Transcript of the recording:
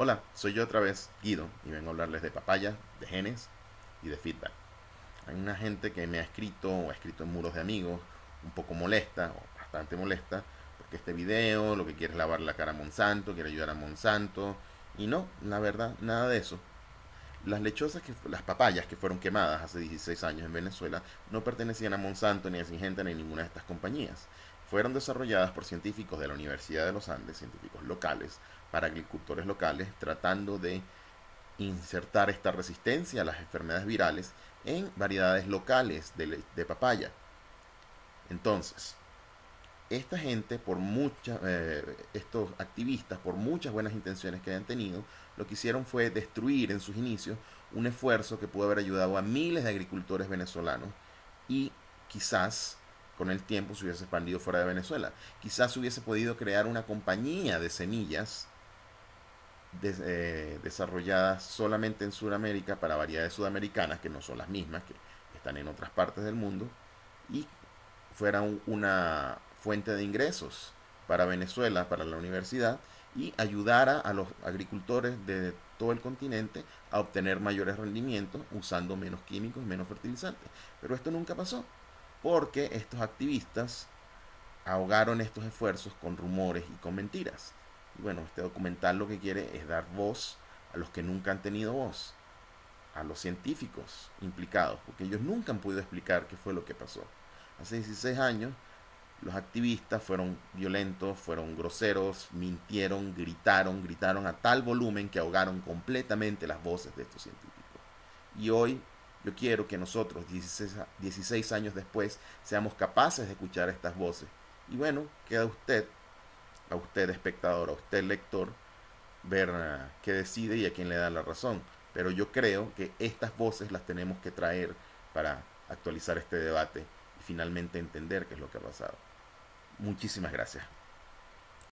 Hola, soy yo otra vez, Guido, y vengo a hablarles de papaya, de genes y de feedback. Hay una gente que me ha escrito o ha escrito en muros de amigos, un poco molesta, o bastante molesta, porque este video lo que quiere es lavar la cara a Monsanto, quiere ayudar a Monsanto, y no, la verdad, nada de eso. Las lechosas, que, las papayas que fueron quemadas hace 16 años en Venezuela, no pertenecían a Monsanto, ni a Singenta, ni a ninguna de estas compañías. Fueron desarrolladas por científicos de la Universidad de los Andes, científicos locales, para agricultores locales, tratando de insertar esta resistencia a las enfermedades virales en variedades locales de, papaya. Entonces, esta gente, por muchas, eh, estos activistas, por muchas buenas intenciones que hayan tenido, lo que hicieron fue destruir en sus inicios un esfuerzo que pudo haber ayudado a miles de agricultores venezolanos y quizás con el tiempo se hubiese expandido fuera de Venezuela. Quizás hubiese podido crear una compañía de semillas eh, desarrolladas solamente en Sudamérica para variedades sudamericanas que no son las mismas, que están en otras partes del mundo, y fuera una fuente de ingresos para Venezuela, para la universidad, y ayudara a los agricultores de todo el continente a obtener mayores rendimientos usando menos químicos y menos fertilizantes. Pero esto nunca pasó porque estos activistas ahogaron estos esfuerzos con rumores y con mentiras. Y bueno, este documental lo que quiere es dar voz a los que nunca han tenido voz, a los científicos implicados, porque ellos nunca han podido explicar qué fue lo que pasó. Hace 16 años los activistas fueron violentos, fueron groseros, mintieron, gritaron, gritaron a tal volumen que ahogaron completamente las voces de estos científicos. Y hoy yo quiero que nosotros, 16, años después, seamos capaces de escuchar estas voces. Y bueno, queda usted, a usted espectador, a usted lector, ver ah, qué decide y a quién le da la razón. Pero yo creo que estas voces las tenemos que traer para actualizar este debate y finalmente entender qué es lo que ha pasado. Muchísimas gracias.